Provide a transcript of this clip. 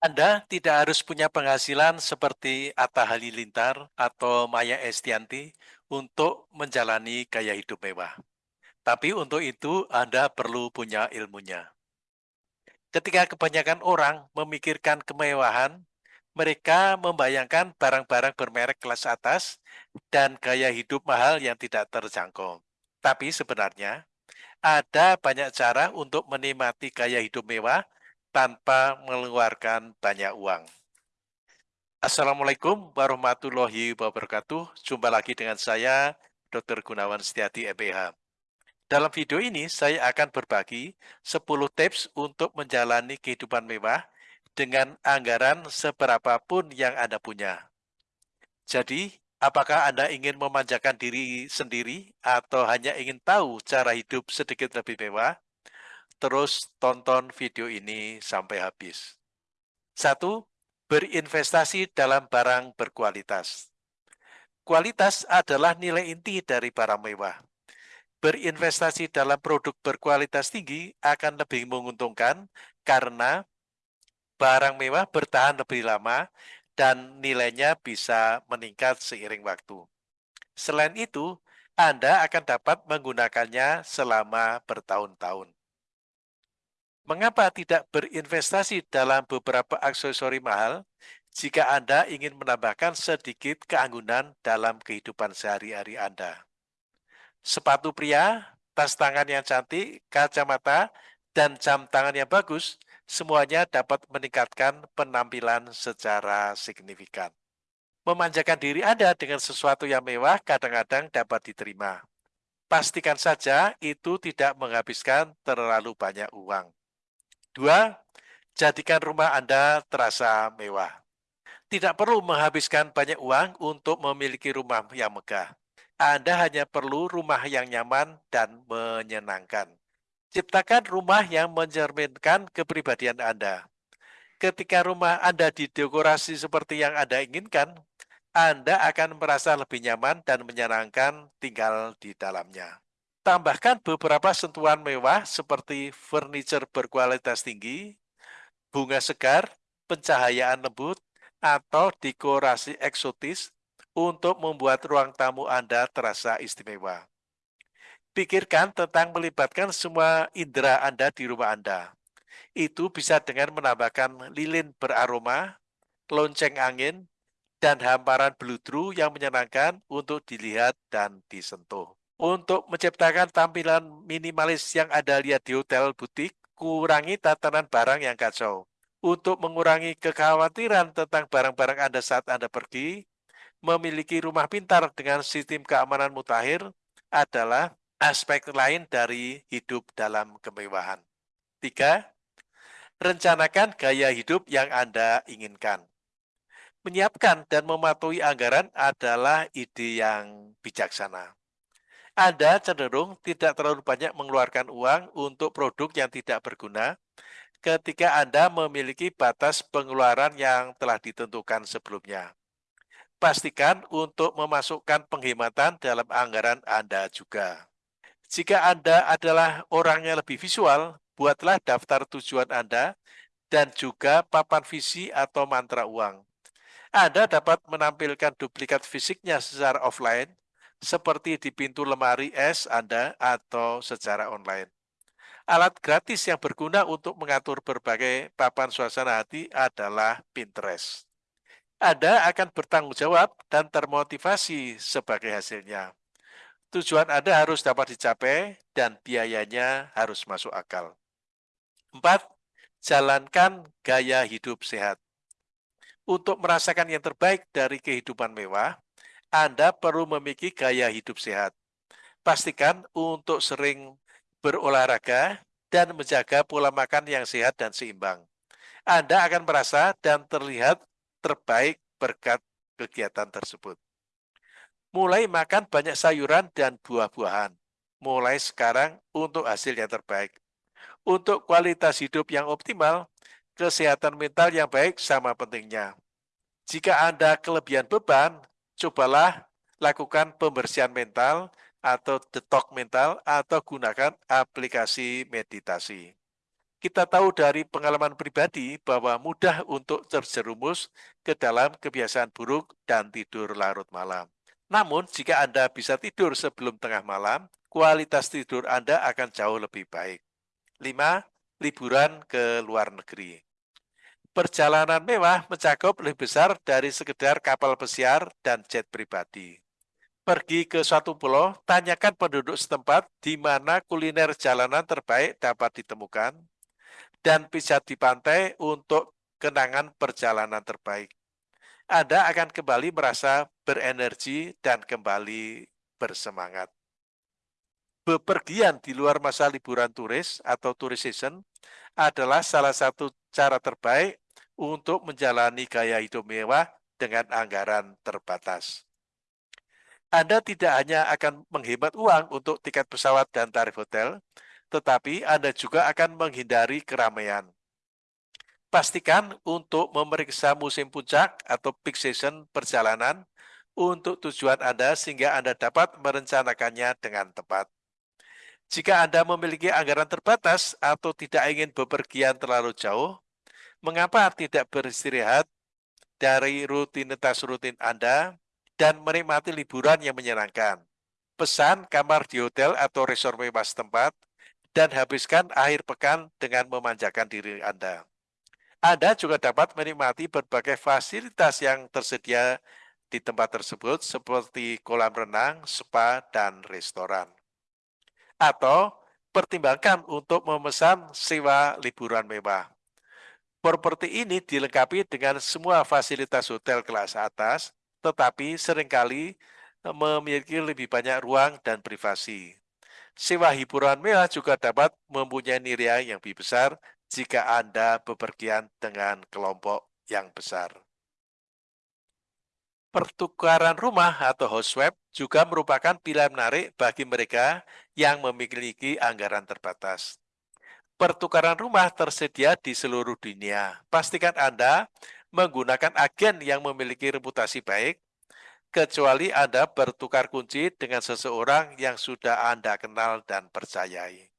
Anda tidak harus punya penghasilan seperti Atta Halilintar atau Maya Estianti untuk menjalani gaya hidup mewah. Tapi untuk itu Anda perlu punya ilmunya. Ketika kebanyakan orang memikirkan kemewahan, mereka membayangkan barang-barang bermerek kelas atas dan gaya hidup mahal yang tidak terjangkau. Tapi sebenarnya, ada banyak cara untuk menikmati gaya hidup mewah tanpa mengeluarkan banyak uang. Assalamualaikum warahmatullahi wabarakatuh. Jumpa lagi dengan saya, Dr. Gunawan Setiadi, MPH. Dalam video ini, saya akan berbagi 10 tips untuk menjalani kehidupan mewah dengan anggaran seberapapun yang Anda punya. Jadi, apakah Anda ingin memanjakan diri sendiri atau hanya ingin tahu cara hidup sedikit lebih mewah? Terus tonton video ini sampai habis. Satu, berinvestasi dalam barang berkualitas. Kualitas adalah nilai inti dari barang mewah. Berinvestasi dalam produk berkualitas tinggi akan lebih menguntungkan karena barang mewah bertahan lebih lama dan nilainya bisa meningkat seiring waktu. Selain itu, Anda akan dapat menggunakannya selama bertahun-tahun. Mengapa tidak berinvestasi dalam beberapa aksesori mahal jika Anda ingin menambahkan sedikit keanggunan dalam kehidupan sehari-hari Anda? Sepatu pria, tas tangan yang cantik, kacamata, dan jam tangan yang bagus, semuanya dapat meningkatkan penampilan secara signifikan. Memanjakan diri Anda dengan sesuatu yang mewah kadang-kadang dapat diterima. Pastikan saja itu tidak menghabiskan terlalu banyak uang. Dua, jadikan rumah Anda terasa mewah. Tidak perlu menghabiskan banyak uang untuk memiliki rumah yang megah. Anda hanya perlu rumah yang nyaman dan menyenangkan. Ciptakan rumah yang mencerminkan kepribadian Anda. Ketika rumah Anda didekorasi seperti yang Anda inginkan, Anda akan merasa lebih nyaman dan menyenangkan tinggal di dalamnya. Tambahkan beberapa sentuhan mewah seperti furniture berkualitas tinggi, bunga segar, pencahayaan lembut, atau dekorasi eksotis untuk membuat ruang tamu Anda terasa istimewa. Pikirkan tentang melibatkan semua indera Anda di rumah Anda. Itu bisa dengan menambahkan lilin beraroma, lonceng angin, dan hamparan beludru yang menyenangkan untuk dilihat dan disentuh. Untuk menciptakan tampilan minimalis yang Anda lihat di hotel butik, kurangi tatanan barang yang kacau. Untuk mengurangi kekhawatiran tentang barang-barang Anda saat Anda pergi, memiliki rumah pintar dengan sistem keamanan mutakhir adalah aspek lain dari hidup dalam kemewahan. Tiga, rencanakan gaya hidup yang Anda inginkan. Menyiapkan dan mematuhi anggaran adalah ide yang bijaksana. Anda cenderung tidak terlalu banyak mengeluarkan uang untuk produk yang tidak berguna ketika Anda memiliki batas pengeluaran yang telah ditentukan sebelumnya. Pastikan untuk memasukkan penghematan dalam anggaran Anda juga. Jika Anda adalah orang yang lebih visual, buatlah daftar tujuan Anda dan juga papan visi atau mantra uang. Anda dapat menampilkan duplikat fisiknya secara offline seperti di pintu lemari es Anda atau secara online. Alat gratis yang berguna untuk mengatur berbagai papan suasana hati adalah Pinterest. Anda akan bertanggung jawab dan termotivasi sebagai hasilnya. Tujuan Anda harus dapat dicapai dan biayanya harus masuk akal. 4. Jalankan gaya hidup sehat. Untuk merasakan yang terbaik dari kehidupan mewah, anda perlu memiliki gaya hidup sehat. Pastikan untuk sering berolahraga dan menjaga pola makan yang sehat dan seimbang. Anda akan merasa dan terlihat terbaik berkat kegiatan tersebut. Mulai makan banyak sayuran dan buah-buahan. Mulai sekarang untuk hasil yang terbaik. Untuk kualitas hidup yang optimal, kesehatan mental yang baik sama pentingnya. Jika Anda kelebihan beban, cobalah lakukan pembersihan mental atau detok mental atau gunakan aplikasi meditasi. Kita tahu dari pengalaman pribadi bahwa mudah untuk terjerumus ke dalam kebiasaan buruk dan tidur larut malam. Namun, jika Anda bisa tidur sebelum tengah malam, kualitas tidur Anda akan jauh lebih baik. 5. Liburan ke luar negeri. Perjalanan mewah mencakup lebih besar dari sekedar kapal pesiar dan jet pribadi. Pergi ke suatu pulau, tanyakan penduduk setempat di mana kuliner jalanan terbaik dapat ditemukan, dan pijat di pantai untuk kenangan perjalanan terbaik. Anda akan kembali merasa berenergi dan kembali bersemangat. Bepergian di luar masa liburan turis atau tourist season adalah salah satu cara terbaik untuk menjalani gaya hidup mewah dengan anggaran terbatas. Anda tidak hanya akan menghemat uang untuk tiket pesawat dan tarif hotel, tetapi Anda juga akan menghindari keramaian. Pastikan untuk memeriksa musim puncak atau peak season perjalanan untuk tujuan Anda sehingga Anda dapat merencanakannya dengan tepat. Jika Anda memiliki anggaran terbatas atau tidak ingin bepergian terlalu jauh, mengapa tidak beristirahat dari rutinitas rutin Anda dan menikmati liburan yang menyenangkan? Pesan kamar di hotel atau resort mewah setempat dan habiskan akhir pekan dengan memanjakan diri Anda. Anda juga dapat menikmati berbagai fasilitas yang tersedia di tempat tersebut seperti kolam renang, spa, dan restoran atau pertimbangkan untuk memesan sewa liburan mewah. Properti ini dilengkapi dengan semua fasilitas hotel kelas atas, tetapi sering kali eh, memiliki lebih banyak ruang dan privasi. Sewa hiburan mewah juga dapat mempunyai nilai yang lebih besar jika Anda bepergian dengan kelompok yang besar. Pertukaran rumah atau house swap juga merupakan pilihan menarik bagi mereka yang memiliki anggaran terbatas. Pertukaran rumah tersedia di seluruh dunia. Pastikan Anda menggunakan agen yang memiliki reputasi baik, kecuali Anda bertukar kunci dengan seseorang yang sudah Anda kenal dan percayai.